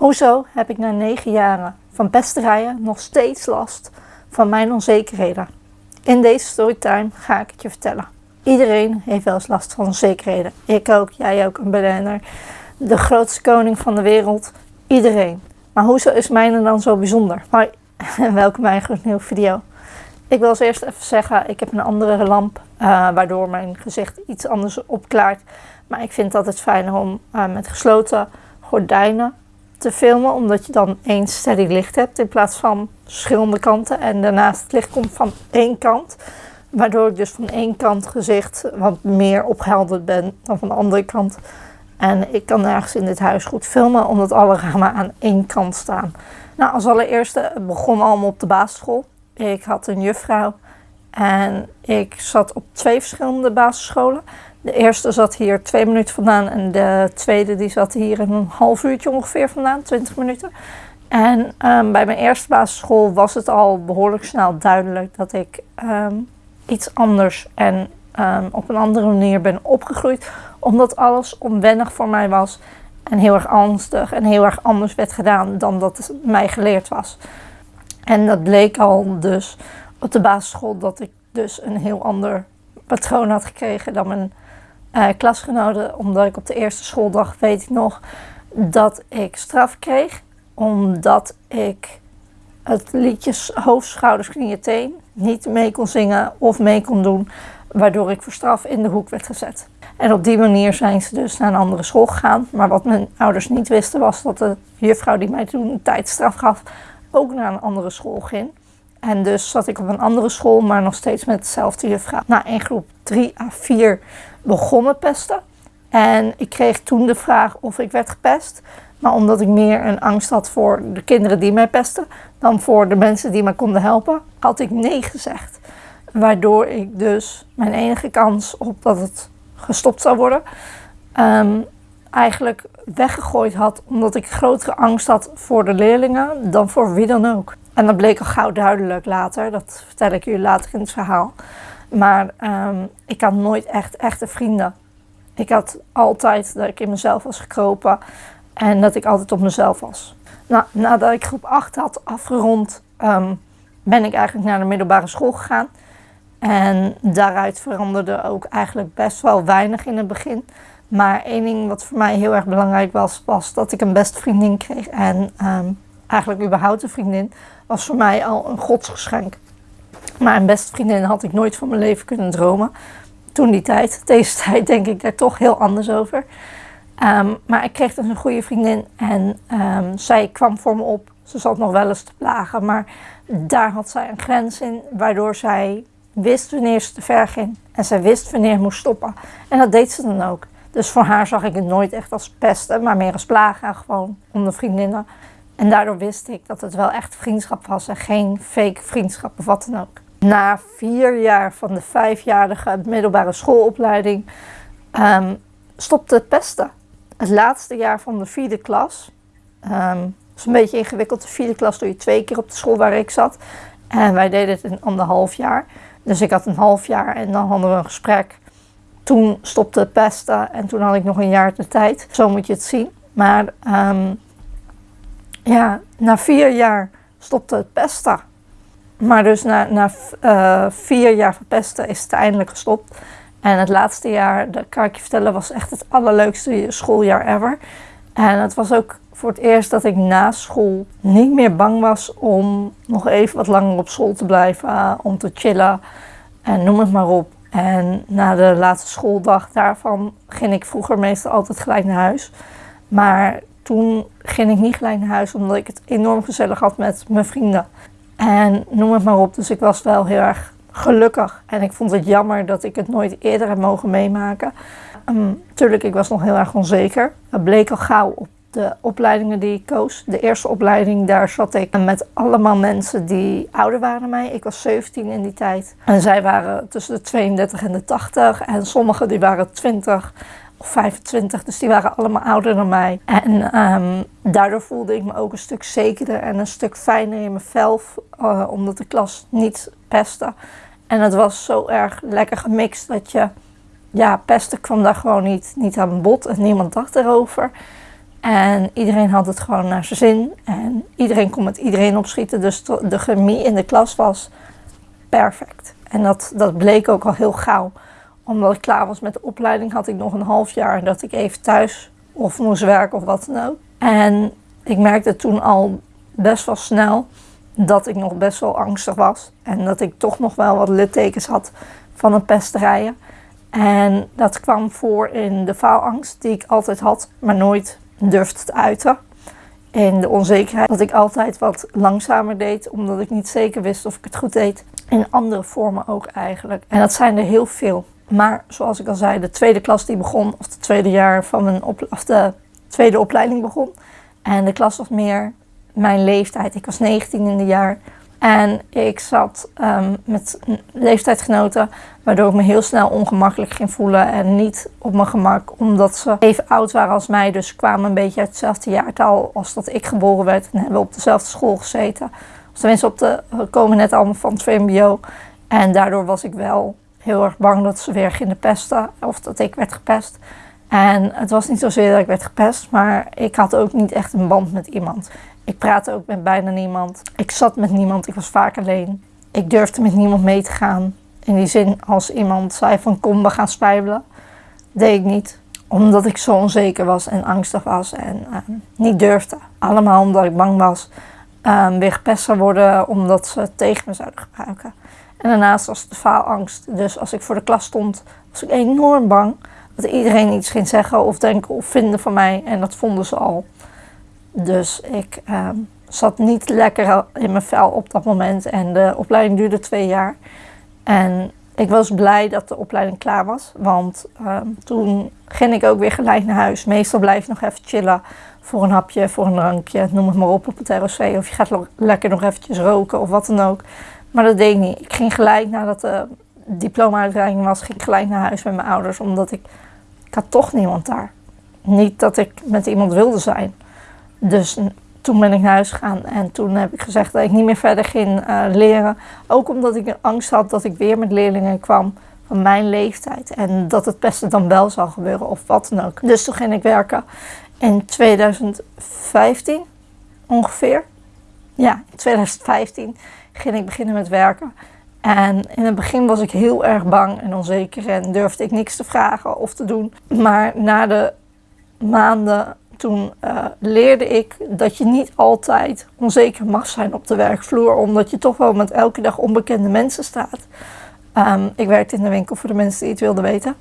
Hoezo heb ik na negen jaren van pesterijen nog steeds last van mijn onzekerheden? In deze storytime ga ik het je vertellen. Iedereen heeft wel eens last van onzekerheden. Ik ook, jij ook, een BN'er. De grootste koning van de wereld. Iedereen. Maar hoezo is mijne dan zo bijzonder? Hoi, en welkom bij een nieuwe video. Ik wil als eerst even zeggen, ik heb een andere lamp, uh, waardoor mijn gezicht iets anders opklaart. Maar ik vind het altijd fijner om uh, met gesloten gordijnen te filmen, omdat je dan één steady licht hebt in plaats van verschillende kanten. En daarnaast het licht komt van één kant, waardoor ik dus van één kant gezicht wat meer opgehelderd ben dan van de andere kant. En ik kan nergens in dit huis goed filmen, omdat alle ramen aan één kant staan. Nou, als allereerste begon allemaal op de basisschool. Ik had een juffrouw en ik zat op twee verschillende basisscholen. De eerste zat hier twee minuten vandaan en de tweede die zat hier een half uurtje ongeveer vandaan, 20 minuten. En um, bij mijn eerste basisschool was het al behoorlijk snel duidelijk dat ik um, iets anders en um, op een andere manier ben opgegroeid. Omdat alles onwennig voor mij was en heel erg angstig en heel erg anders werd gedaan dan dat mij geleerd was. En dat bleek al dus op de basisschool dat ik dus een heel ander patroon had gekregen dan mijn uh, klasgenoten. Omdat ik op de eerste schooldag, weet ik nog, dat ik straf kreeg. Omdat ik het liedjes hoofd, schouders, knieën, teen niet mee kon zingen of mee kon doen. Waardoor ik voor straf in de hoek werd gezet. En op die manier zijn ze dus naar een andere school gegaan. Maar wat mijn ouders niet wisten was dat de juffrouw die mij toen een tijdstraf gaf ook naar een andere school ging. En dus zat ik op een andere school, maar nog steeds met dezelfde juffrouw. Na in groep 3 à 4 begonnen pesten. En ik kreeg toen de vraag of ik werd gepest. Maar omdat ik meer een angst had voor de kinderen die mij pesten dan voor de mensen die mij konden helpen, had ik nee gezegd. Waardoor ik dus mijn enige kans op dat het gestopt zou worden, um, eigenlijk weggegooid had. Omdat ik grotere angst had voor de leerlingen dan voor wie dan ook. En dat bleek al gauw duidelijk later. Dat vertel ik jullie later in het verhaal. Maar um, ik had nooit echt echte vrienden. Ik had altijd dat ik in mezelf was gekropen. En dat ik altijd op mezelf was. Nou, nadat ik groep 8 had afgerond, um, ben ik eigenlijk naar de middelbare school gegaan. En daaruit veranderde ook eigenlijk best wel weinig in het begin. Maar één ding wat voor mij heel erg belangrijk was, was dat ik een beste vriendin kreeg. En um, eigenlijk überhaupt een vriendin was voor mij al een godsgeschenk. Maar een beste vriendin had ik nooit van mijn leven kunnen dromen. Toen die tijd, deze tijd denk ik daar toch heel anders over. Um, maar ik kreeg dus een goede vriendin en um, zij kwam voor me op. Ze zat nog wel eens te plagen, maar daar had zij een grens in, waardoor zij wist wanneer ze te ver ging. En zij wist wanneer moest stoppen. En dat deed ze dan ook. Dus voor haar zag ik het nooit echt als pesten, maar meer als plagen, gewoon onder vriendinnen. En daardoor wist ik dat het wel echt vriendschap was en geen fake vriendschap of wat dan ook. Na vier jaar van de vijfjarige middelbare schoolopleiding um, stopte het pesten. Het laatste jaar van de vierde klas. Um, is een beetje ingewikkeld. De vierde klas doe je twee keer op de school waar ik zat. En wij deden het in anderhalf jaar. Dus ik had een half jaar en dan hadden we een gesprek. Toen stopte het pesten en toen had ik nog een jaar de tijd. Zo moet je het zien. Maar um, ja, na vier jaar stopte het pesten. Maar dus na, na uh, vier jaar verpesten is het eindelijk gestopt. En het laatste jaar, dat kan ik je vertellen, was echt het allerleukste schooljaar ever. En het was ook voor het eerst dat ik na school niet meer bang was om nog even wat langer op school te blijven, om te chillen en noem het maar op. En na de laatste schooldag daarvan ging ik vroeger meestal altijd gelijk naar huis. Maar toen ging ik niet gelijk naar huis omdat ik het enorm gezellig had met mijn vrienden. En noem het maar op, dus ik was wel heel erg gelukkig. En ik vond het jammer dat ik het nooit eerder heb mogen meemaken. Um, tuurlijk, ik was nog heel erg onzeker. Het bleek al gauw op de opleidingen die ik koos. De eerste opleiding, daar zat ik met allemaal mensen die ouder waren dan mij. Ik was 17 in die tijd. En zij waren tussen de 32 en de 80. En sommigen die waren 20 of 25, dus die waren allemaal ouder dan mij. En um, daardoor voelde ik me ook een stuk zekerder en een stuk fijner in mijn vel, uh, omdat de klas niet pestte. En het was zo erg lekker gemixt dat je, ja, pesten kwam daar gewoon niet, niet aan bod en niemand dacht erover. En iedereen had het gewoon naar zijn zin. En iedereen kon met iedereen opschieten. Dus de chemie in de klas was perfect. En dat, dat bleek ook al heel gauw. Omdat ik klaar was met de opleiding, had ik nog een half jaar dat ik even thuis of moest werken of wat dan ook. En ik merkte toen al best wel snel dat ik nog best wel angstig was. En dat ik toch nog wel wat littekens had van een pesterijen. En dat kwam voor in de faalangst die ik altijd had, maar nooit durfde te uiten. In de onzekerheid dat ik altijd wat langzamer deed, omdat ik niet zeker wist of ik het goed deed. In andere vormen ook eigenlijk. En dat zijn er heel veel. Maar zoals ik al zei, de tweede klas die begon, of het tweede jaar van mijn op, de tweede opleiding begon. En de klas was meer mijn leeftijd. Ik was 19 in de jaar. En ik zat um, met leeftijdsgenoten, waardoor ik me heel snel ongemakkelijk ging voelen en niet op mijn gemak, omdat ze even oud waren als mij. Dus kwamen een beetje uit hetzelfde jaartal als dat ik geboren werd en hebben op dezelfde school gezeten. Of tenminste, op de, komen net allemaal van het VMBO. En daardoor was ik wel heel erg bang dat ze weer gingen pesten of dat ik werd gepest. En het was niet zozeer dat ik werd gepest, maar ik had ook niet echt een band met iemand. Ik praatte ook met bijna niemand. Ik zat met niemand, ik was vaak alleen. Ik durfde met niemand mee te gaan. In die zin, als iemand zei van kom, we gaan spijbelen, deed ik niet. Omdat ik zo onzeker was en angstig was en uh, niet durfde. Allemaal omdat ik bang was uh, weer gepest zou worden omdat ze tegen me zouden gebruiken. En daarnaast was de faalangst. Dus als ik voor de klas stond, was ik enorm bang dat iedereen iets ging zeggen of denken of vinden van mij. En dat vonden ze al. Dus ik ehm, zat niet lekker in mijn vel op dat moment. En de opleiding duurde twee jaar. En ik was blij dat de opleiding klaar was. Want ehm, toen ging ik ook weer gelijk naar huis. Meestal blijf ik nog even chillen voor een hapje, voor een drankje, noem het maar op op het ROC. Of je gaat lekker nog eventjes roken of wat dan ook. Maar dat deed ik niet. Ik ging gelijk nadat de diploma-uitreiking was, ging gelijk naar huis met mijn ouders. Omdat ik, ik had toch niemand daar. Niet dat ik met iemand wilde zijn. Dus toen ben ik naar huis gegaan en toen heb ik gezegd dat ik niet meer verder ging uh, leren. Ook omdat ik angst had dat ik weer met leerlingen kwam van mijn leeftijd. En dat het beste dan wel zou gebeuren of wat dan ook. Dus toen ging ik werken in 2015 ongeveer. Ja, in 2015 ging ik beginnen met werken. En in het begin was ik heel erg bang en onzeker en durfde ik niks te vragen of te doen. Maar na de maanden toen uh, leerde ik dat je niet altijd onzeker mag zijn op de werkvloer, omdat je toch wel met elke dag onbekende mensen staat. Um, ik werkte in de winkel voor de mensen die het wilden weten.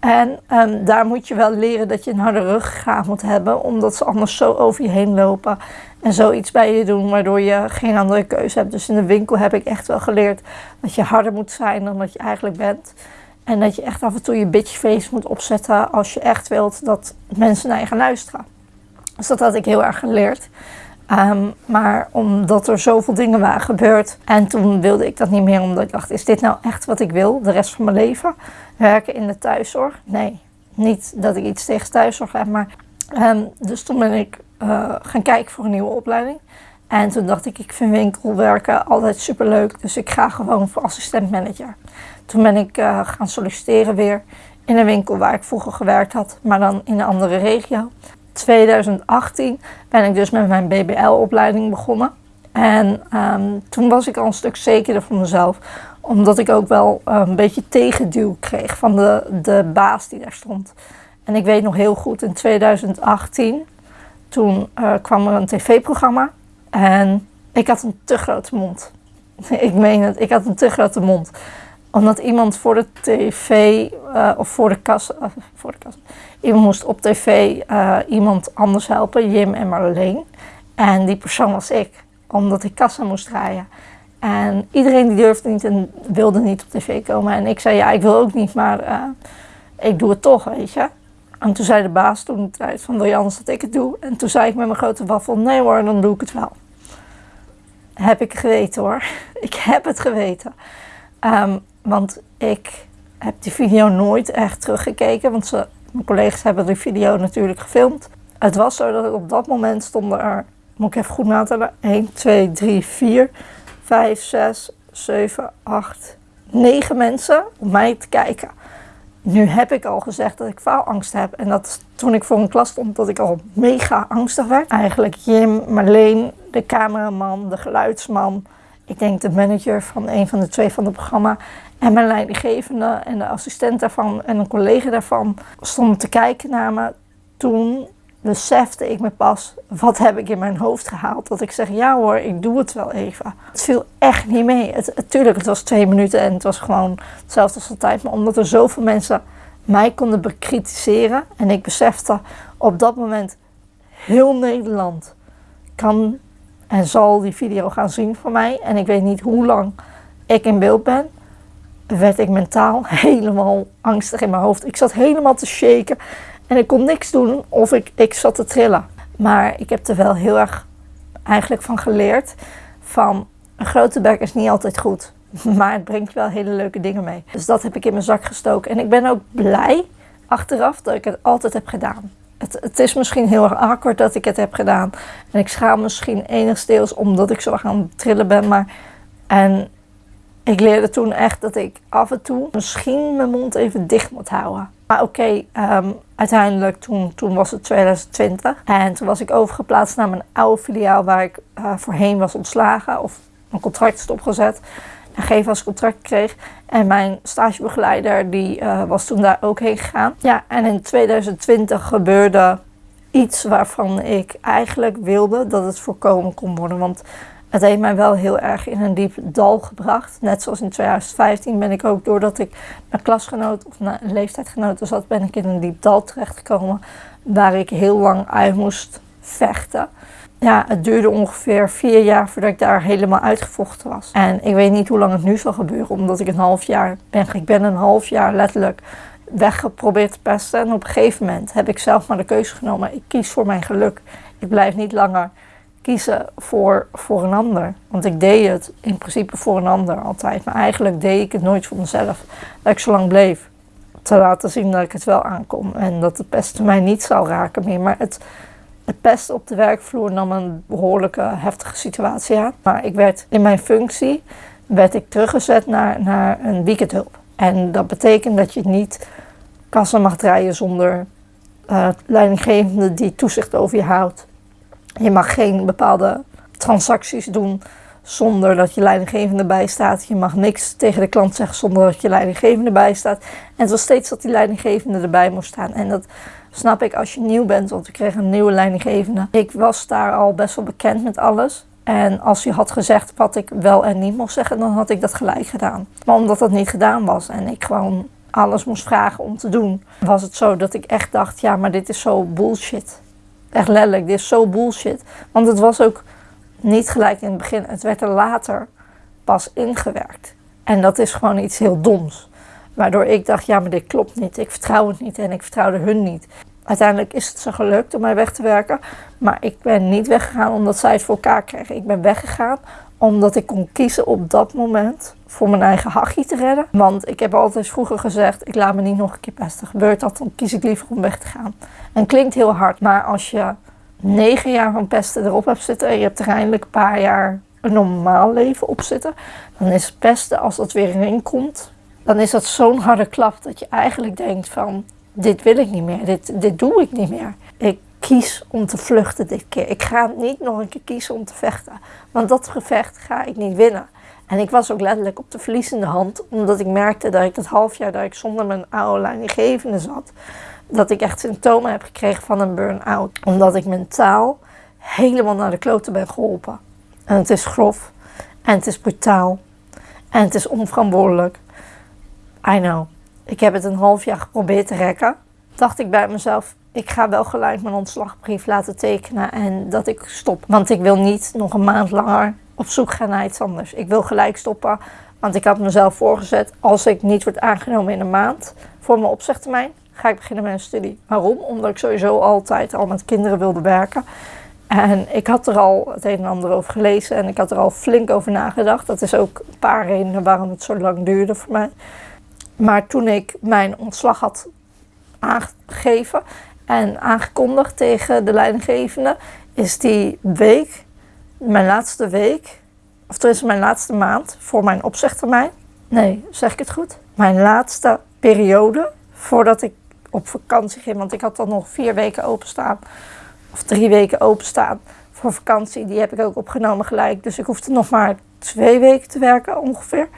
En um, daar moet je wel leren dat je een harde ruggraat moet hebben, omdat ze anders zo over je heen lopen en zoiets bij je doen, waardoor je geen andere keuze hebt. Dus in de winkel heb ik echt wel geleerd dat je harder moet zijn dan dat je eigenlijk bent. En dat je echt af en toe je bitch face moet opzetten als je echt wilt dat mensen naar je gaan luisteren. Dus dat had ik heel erg geleerd. Ehm, maar omdat er zoveel dingen waren gebeurd. En toen wilde ik dat niet meer, omdat ik dacht: is dit nou echt wat ik wil de rest van mijn leven? Werken in de thuiszorg? Nee, niet dat ik iets tegen thuiszorg heb. Maar, um, dus toen ben ik uh, gaan kijken voor een nieuwe opleiding. En toen dacht ik: ik vind winkelwerken altijd superleuk. Dus ik ga gewoon voor assistent-manager. Toen ben ik uh, gaan solliciteren weer in een winkel waar ik vroeger gewerkt had, maar dan in een andere regio. 2018 ben ik dus met mijn BBL-opleiding begonnen. En um, toen was ik al een stuk zekerder van mezelf, omdat ik ook wel uh, een beetje tegenduw kreeg van de, de baas die daar stond. En ik weet nog heel goed, in 2018, toen uh, kwam er een tv-programma en ik had een te grote mond. ik meen het, ik had een te grote mond omdat iemand voor de tv uh, of voor de kassa, voor de kassa, iemand moest op tv uh, iemand anders helpen, Jim en Marleen. En die persoon was ik, omdat ik kassa moest draaien. En iedereen die durfde niet en wilde niet op tv komen. En ik zei, ja, ik wil ook niet, maar ik doe het toch, weet je. En toen zei de baas toen de van, wil je anders dat ik het doe? En toen zei ik met mijn grote waffel, nee hoor, dan doe ik het wel. Heb ik geweten hoor. Ik heb het geweten. Um, want ik heb die video nooit echt teruggekeken, want ze, mijn collega's hebben die video natuurlijk gefilmd. Het was zo dat op dat moment stonden er, moet ik even goed natellen, 1, 2, 3, 4, 5, 6, 7, 8, 9 mensen om mij te kijken. Nu heb ik al gezegd dat ik faalangst heb. En dat toen ik voor een klas stond, dat ik al mega angstig werd. Eigenlijk Jim, Marleen, de cameraman, de geluidsman. Ik denk de manager van een van de twee van het programma. En mijn leidinggevende en de assistent daarvan en een collega daarvan stonden te kijken naar me. Toen besefte ik me pas, wat heb ik in mijn hoofd gehaald? Dat ik zeg, ja hoor, ik doe het wel even. Het viel echt niet mee. Het, tuurlijk, het was twee minuten en het was gewoon hetzelfde als altijd. Maar omdat er zoveel mensen mij konden bekritiseren. En ik besefte op dat moment, heel Nederland kan en zal die video gaan zien van mij. En ik weet niet hoe lang ik in beeld ben. Werd ik mentaal helemaal angstig in mijn hoofd. Ik zat helemaal te shaken. En ik kon niks doen of ik, ik zat te trillen. Maar ik heb er wel heel erg eigenlijk van geleerd. Van een grote bek is niet altijd goed. Maar het brengt wel hele leuke dingen mee. Dus dat heb ik in mijn zak gestoken. En ik ben ook blij achteraf dat ik het altijd heb gedaan. Het, is misschien heel erg awkward dat ik het heb gedaan. En ik schaam misschien enigszins omdat ik zo gaan trillen ben. Maar en ik leerde toen echt dat ik af en toe misschien mijn mond even dicht moet houden. Maar oké, ehm, uiteindelijk toen, toen was het 2020. En toen was ik overgeplaatst naar mijn oude filiaal waar ik uh, voorheen was ontslagen. Of mijn contract stopgezet. En vast contract kreeg. En mijn stagebegeleider die uh, was toen daar ook heen gegaan. Ja, en in 2020 gebeurde iets waarvan ik eigenlijk wilde dat het voorkomen kon worden. Want het heeft mij wel heel erg in een diep dal gebracht. Net zoals in 2015 ben ik ook, doordat ik mijn klasgenoot of een leeftijdgenoten zat, ben ik in een diep dal terechtgekomen. Waar ik heel lang uit moest vechten. Ja, het duurde ongeveer vier jaar voordat ik daar helemaal uitgevochten was. En ik weet niet hoe lang het nu zal gebeuren, omdat ik een half jaar ben. Ik ben een half jaar letterlijk weggeprobeerd te pesten. En op een gegeven moment heb ik zelf maar de keuze genomen. Ik kies voor mijn geluk. Ik blijf niet langer kiezen voor, voor een ander. Want ik deed het in principe voor een ander altijd. Maar eigenlijk deed ik het nooit voor mezelf. Dat ik zo lang bleef. Te laten zien dat ik het wel aankom. En dat de pest mij niet zou raken meer. Maar het, het pest op de werkvloer nam een behoorlijke heftige situatie aan. Maar ik werd in mijn functie werd ik teruggezet naar, naar een weekendhulp. En dat betekent dat je niet kassen mag draaien zonder uh, leidinggevende die toezicht over je houdt. Je mag geen bepaalde transacties doen zonder dat je leidinggevende bij staat. Je mag niks tegen de klant zeggen zonder dat je leidinggevende bij staat. En het was steeds dat die leidinggevende erbij moest staan. En dat snap ik als je nieuw bent, want we kregen een nieuwe leidinggevende. Ik was daar al best wel bekend met alles. En als je had gezegd wat ik wel en niet mocht zeggen, dan had ik dat gelijk gedaan. Maar omdat dat niet gedaan was en ik gewoon alles moest vragen om te doen, was het zo dat ik echt dacht: ja, maar dit is zo bullshit. Echt letterlijk, dit is zo bullshit. Want het was ook niet gelijk in het begin. Het werd er later pas ingewerkt. En dat is gewoon iets heel doms. Waardoor ik dacht, ja, maar dit klopt niet. Ik vertrouw het niet en ik vertrouwde hun niet. Uiteindelijk is het ze gelukt om mij weg te werken. Maar ik ben niet weggegaan omdat zij het voor elkaar kregen. Ik ben weggegaan omdat ik kon kiezen op dat moment voor mijn eigen hachje te redden. Want ik heb altijd vroeger gezegd, ik laat me niet nog een keer pesten. Gebeurt dat, dan kies ik liever om weg te gaan. En klinkt heel hard, maar als je negen jaar van pesten erop hebt zitten... en je hebt er eindelijk een paar jaar een normaal leven op zitten... dan is pesten, als dat weer erin komt... dan is dat zo'n harde klap dat je eigenlijk denkt van... dit wil ik niet meer, dit, dit doe ik niet meer. Ik kies om te vluchten dit keer. Ik ga niet nog een keer kiezen om te vechten. Want dat gevecht ga ik niet winnen. En ik was ook letterlijk op de verliezende hand, omdat ik merkte dat ik het half jaar dat ik zonder mijn oude leidinggevende zat, dat ik echt symptomen heb gekregen van een burn-out. Omdat ik mentaal helemaal naar de kloten ben geholpen. En het is grof, en het is brutaal, en het is onverantwoordelijk. I know. Ik heb het een half jaar geprobeerd te rekken. Dacht ik bij mezelf, ik ga wel gelijk mijn ontslagbrief laten tekenen en dat ik stop. Want ik wil niet nog een maand langer op zoek gaan naar iets anders. Ik wil gelijk stoppen, want ik had mezelf voorgezet, als ik niet word aangenomen in een maand voor mijn opzegtermijn, ga ik beginnen met een studie. Waarom? Omdat ik sowieso altijd al met kinderen wilde werken. En ik had er al het een en ander over gelezen en ik had er al flink over nagedacht. Dat is ook een paar redenen waarom het zo lang duurde voor mij. Maar toen ik mijn ontslag had aangegeven en aangekondigd tegen de leidinggevende, is die week, mijn laatste week, of is mijn laatste maand voor mijn opzegtermijn. Nee, zeg ik het goed? Mijn laatste periode voordat ik op vakantie ging. Want ik had dan nog vier weken openstaan. Of drie weken openstaan voor vakantie. Die heb ik ook opgenomen gelijk. Dus ik hoefde nog maar twee weken te werken ongeveer.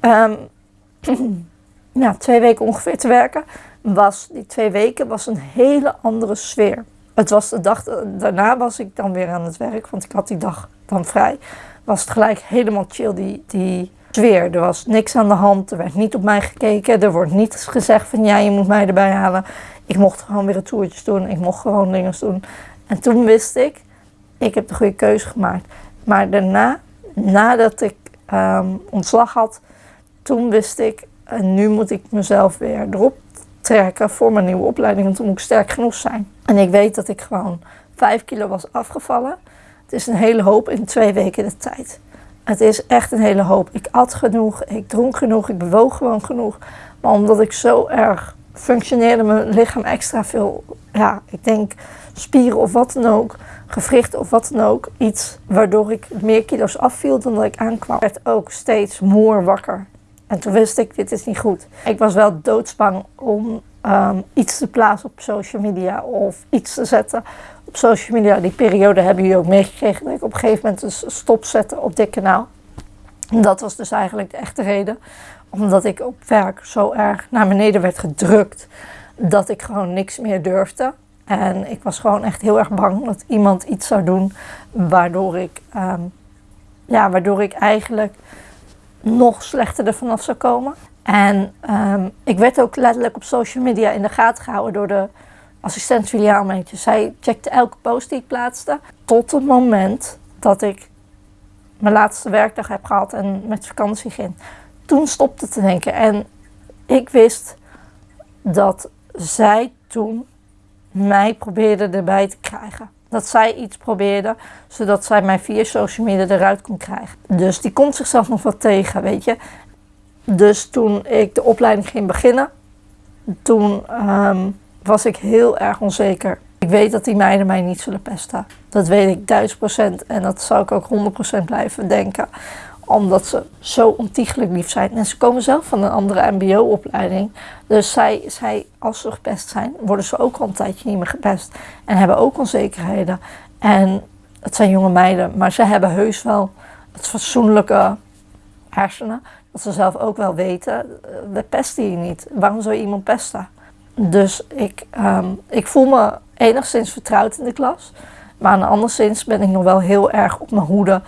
Um, ja, twee weken ongeveer te werken. Was, die twee weken was een hele andere sfeer. Het was de dag, daarna was ik dan weer aan het werk. Want ik had die dag dan vrij. Was het gelijk helemaal chill die, die sfeer. Er was niks aan de hand. Er werd niet op mij gekeken. Er wordt niet gezegd van ja, je moet mij erbij halen. Ik mocht gewoon weer een toertjes doen. Ik mocht gewoon dingen doen. En toen wist ik, ik heb de goede keuze gemaakt. Maar daarna, nadat ik um, ontslag had, toen wist ik, en nu moet ik mezelf weer erop trekken voor mijn nieuwe opleiding. En toen moet ik sterk genoeg zijn. En ik weet dat ik gewoon 5 kilo was afgevallen. Het is een hele hoop in twee weken de tijd. Het is echt een hele hoop. Ik at genoeg, ik dronk genoeg, ik bewoog gewoon genoeg. Maar omdat ik zo erg functioneerde, mijn lichaam extra veel, ja, ik denk spieren of wat dan ook, gewrichten of wat dan ook, iets waardoor ik meer kilo's afviel dan dat ik aankwam. Ik werd ook steeds moe wakker. En toen wist ik, dit is niet goed. Ik was wel doodsbang om um, iets te plaatsen op social media of iets te zetten op social media. Die periode hebben jullie ook meegekregen dat ik op een gegeven moment een stop zette op dit kanaal. Dat was dus eigenlijk de echte reden. Omdat ik op werk zo erg naar beneden werd gedrukt dat ik gewoon niks meer durfde. En ik was gewoon echt heel erg bang dat iemand iets zou doen waardoor ik, um, ja, waardoor ik eigenlijk nog slechter er vanaf zou komen. En um, ik werd ook letterlijk op social media in de gaten gehouden door de assistent filiaalmeentje. Zij checkte elke post die ik plaatste. Tot het moment dat ik mijn laatste werkdag heb gehad en met vakantie ging. Toen stopte te denken. En ik wist dat zij toen mij probeerde erbij te krijgen. Dat zij iets probeerde, zodat zij mij via social media eruit kon krijgen. Dus die komt zichzelf nog wat tegen, weet je. Dus toen ik de opleiding ging beginnen, toen um, was ik heel erg onzeker. Ik weet dat die meiden mij niet zullen pesten. Dat weet ik duizend procent. En dat zou ik ook 100% blijven denken. Omdat ze zo ontiegelijk lief zijn. En ze komen zelf van een andere mbo-opleiding. Dus zij, zij, als ze gepest zijn, worden ze ook al een tijdje niet meer gepest. En hebben ook onzekerheden. En het zijn jonge meiden. Maar ze hebben heus wel het fatsoenlijke hersenen. Dat ze zelf ook wel weten, we pesten hier niet. Waarom zou je iemand pesten? Dus ik, um, ik voel me enigszins vertrouwd in de klas. Maar andere ben ik nog wel heel erg op mijn hoede.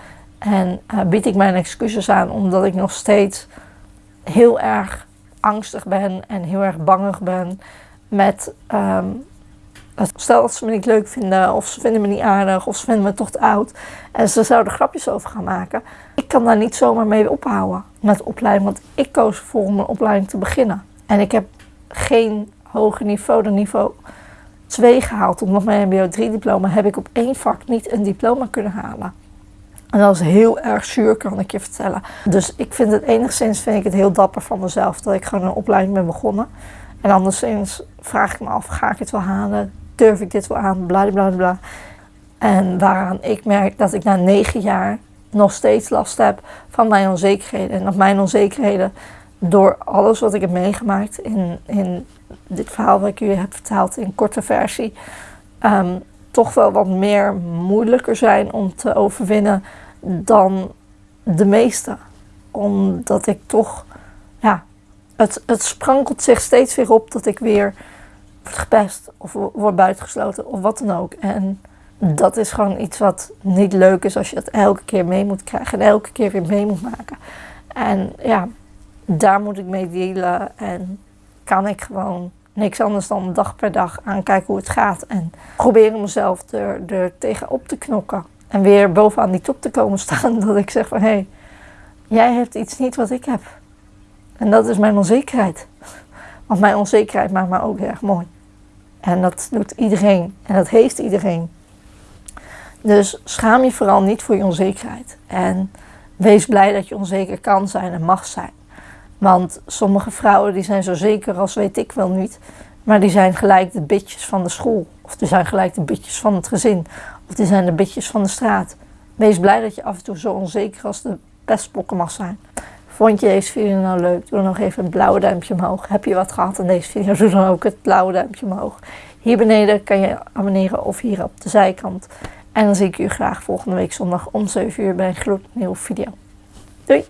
En uh, bied ik mijn excuses aan omdat ik nog steeds heel erg angstig ben en heel erg bangig ben met um, Stel dat ze me niet leuk vinden, of ze vinden me niet aardig, of ze vinden me toch te oud. En ze zouden grapjes over gaan maken. Ik kan daar niet zomaar mee ophouden met opleiding, want ik koos ervoor om een opleiding te beginnen. En ik heb geen hoger niveau dan niveau 2 gehaald. Omdat mijn MBO 3 diploma heb ik op één vak niet een diploma kunnen halen. En dat is heel erg zuur, kan ik je vertellen. Dus ik vind het enigszins vind ik het heel dapper van mezelf dat ik gewoon een opleiding ben begonnen. En anderszins vraag ik me af, ga ik het wel halen? Durf ik dit wel aan? Bla bla bla. En waaraan ik merk dat ik na negen jaar nog steeds last heb van mijn onzekerheden. En dat mijn onzekerheden door alles wat ik heb meegemaakt in, in dit verhaal wat ik jullie heb verteld in korte versie, um, toch wel wat meer moeilijker zijn om te overwinnen dan de meeste. Omdat ik toch, ja, het, het sprankelt zich steeds weer op dat ik weer word gepest of word buitengesloten of wat dan ook. En dat is gewoon iets wat niet leuk is als je dat elke keer mee moet krijgen en elke keer weer mee moet maken. En ja, daar moet ik mee dealen en kan ik gewoon niks anders dan dag per dag aankijken hoe het gaat. En proberen mezelf er, er tegenop te knokken. En weer bovenaan die top te komen staan. Dat ik zeg van hé, hey, jij hebt iets niet wat ik heb. En dat is mijn onzekerheid. Want mijn onzekerheid maakt me ook erg mooi. En dat doet iedereen. En dat heeft iedereen. Dus schaam je vooral niet voor je onzekerheid. En wees blij dat je onzeker kan zijn en mag zijn. Want sommige vrouwen die zijn zo zeker als weet ik wel niet. Maar die zijn gelijk de bitjes van de school. Of die zijn gelijk de bitjes van het gezin. Of die zijn de bitjes van de straat. Wees blij dat je af en toe zo onzeker als de pestpokken mag zijn. Vond je deze video nou leuk? Doe dan nog even een blauwe duimpje omhoog. Heb je wat gehad aan deze video? Doe dan ook het blauwe duimpje omhoog. Hier beneden kan je abonneren of hier op de zijkant. En dan zie ik u graag volgende week zondag om 7 uur bij een gloednieuwe video. Doei!